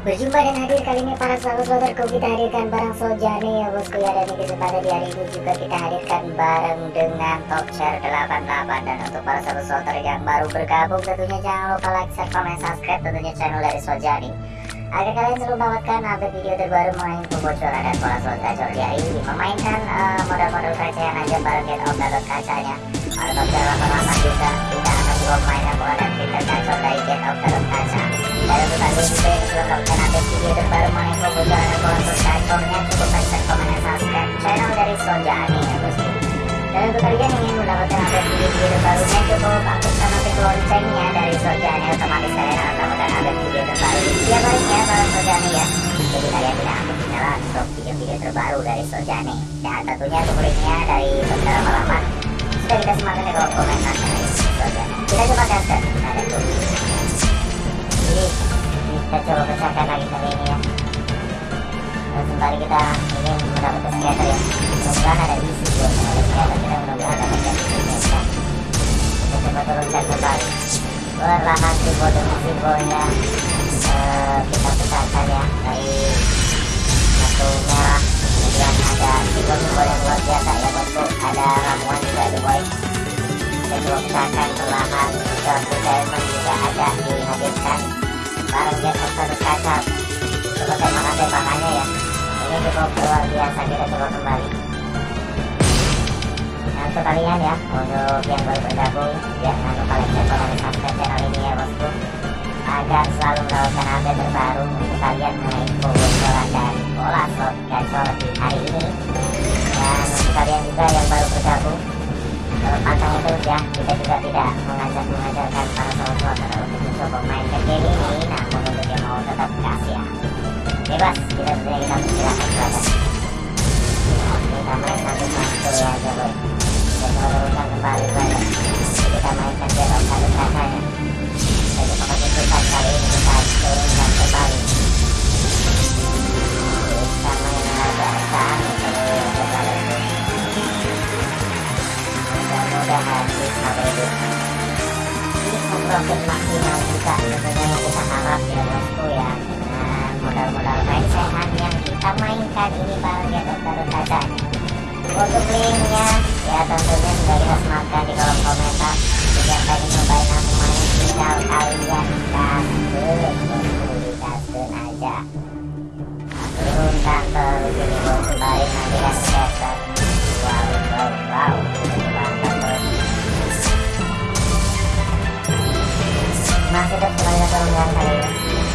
Berjumpa dan hadir kali ini para sahabat-sahabatku kita hadirkan barang Soljani ya bosku ya Dan di kesempatan di hari ini juga kita hadirkan bareng dengan Top Share 88 Dan untuk para sahabat-sahabat yang baru bergabung tentunya jangan lupa like, share, komen, subscribe tentunya channel dari Soljani Agar kalian selalu mendapatkan update video terbaru mengenai pembocoran dan pola slot gacor di hari ini Memainkan uh, modal-modal recehan aja bareng get of download kacanya. Para Top Share 88 juga tidak akan juga memainkan pola dan fitur gacor dari get download kaca update video terbaru mengenai cukup like, komen, channel dari kalian ingin mendapatkan update video-video terbarunya cukup aktifkan notif loncengnya dari otomatis kalian akan mendapatkan update video terbaru setiap harinya Sonjani ya. Jadi kalian tidak akan ketinggalan untuk video-video terbaru dari. Dan tentunya untuk dari sudah kita. Kita coba gaskan, coba pecahkan lagi kali ini ya dan kembali kita ingin mendapatkan scatter ya mudah-mudahan ada isi buat ada scatter kita mudah-mudahan ada isi ya kita coba turunkan kembali perlahan simbol demi simbolnya uh, kita pecahkan ya dari satu merah kemudian ada simbol-simbol yang luar biasa ya bosku ada ramuan juga ada boy kita coba pecahkan perlahan George Diamond juga ada dihadirkan bareng satu kaca coba tembakan tembakannya ya. Ini cukup luar biasa kita coba kembali. Nah untuk kalian ya untuk yang baru bergabung jangan lupa like share komen subscribe channel ini ya bosku. Agar selalu mendapatkan update terbaru untuk kalian mengenai bocoran dan pola slot gacor di hari ini. Dan untuk kalian juga yang baru bergabung pantang itu ya kita juga tidak mengajak mengajarkan para sahabat untuk mencoba main ke game bebas kita untuk linknya ya tentunya sudah kita sematkan di kolom komentar jika pengen nyobain langsung main tinggal kalian. gaskeun digaskeun aja turunkan terus ini bosku balik nanti scatter wow wow wow mantap bos masih tetap semuanya turunkan kali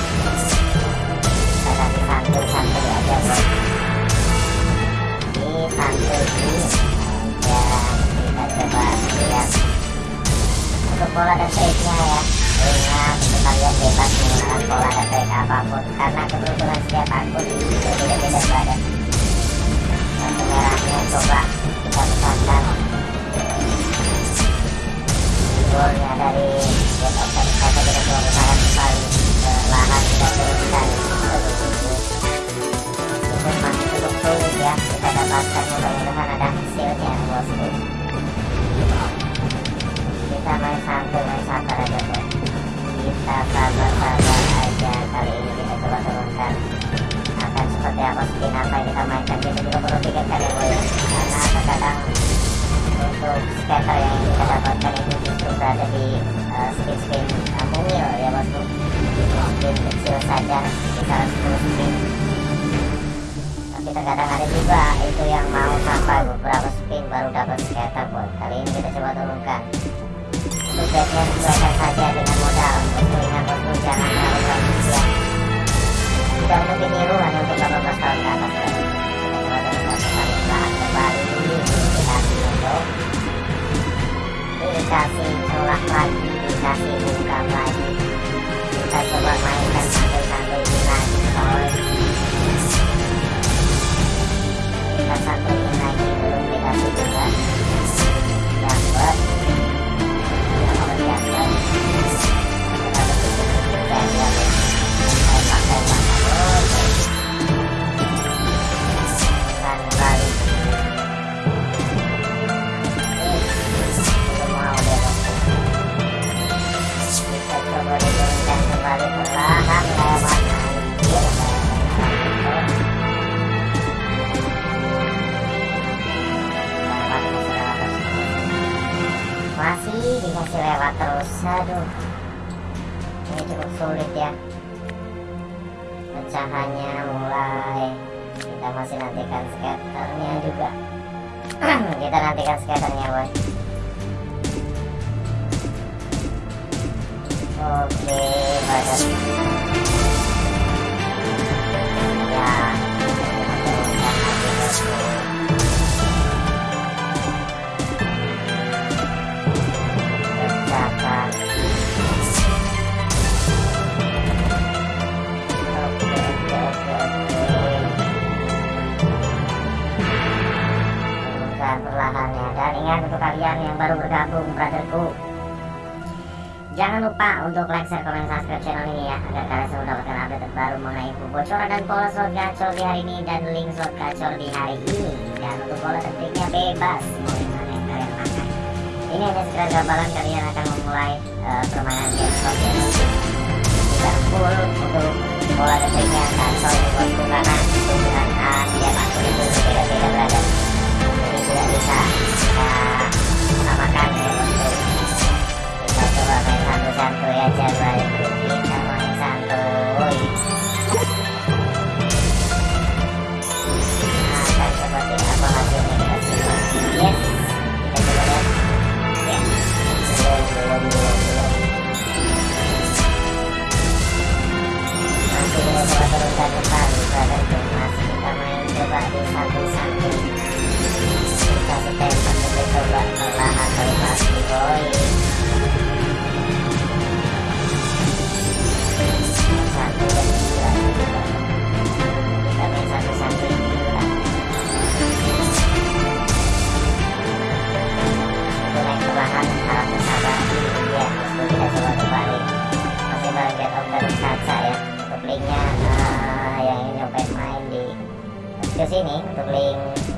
setiap akun itu beda-beda badan kartu merahnya coba kita pecahkan simbolnya dari get satu kata kita coba kembali ke lahan kita turunkan seperti apa yang kita mainkan kita juga perlu pikirkan ya boy karena terkadang untuk scatter yang kita dapatkan itu justru berada di uh, uh, mungil ya bosku spin kecil saja kisaran 10 spin tapi terkadang ada juga itu yang mau sampai beberapa spin baru dapat scatter boy kali ini kita coba turunkan untuk bednya sesuaikan saja dengan modal bosku ingat bosku jangan terlalu untuk ditiru hanya untuk 18 tahun ke atas dikasih untuk lagi dikasih buka lagi Ih, dikasih lewat terus. Aduh. Ini cukup sulit ya. Pecahannya mulai. Kita masih nantikan skaternya juga. kita nantikan skaternya, boy. Oke, badan. Ya, Pecahkan. Untuk kalian yang baru bergabung, brotherku. Jangan lupa untuk like, share, komen, subscribe channel ini ya Agar kalian selalu mendapatkan update terbaru mengenai info bocoran dan pola slot gacor di hari ini Dan link slot gacor di hari ini Dan untuk pola dan triknya bebas Mau yang mana yang kalian pakai Ini hanya sekedar gambaran kalian akan memulai uh, permainan game slot ya Tidak full untuk pola dan triknya gacor ini bosku Karena penggunaan uh, setiap akun itu berbeda-beda berada tidak bisa kita samakan ya bosku kita coba main santuy-santuy aja balik kita main santuy akan seperti apa hasilnya kita simak yes kita coba lihat ya belum belum belum belum masih belum coba teruskan kembali pada mas kita main coba di santuy-santuy ke sini untuk link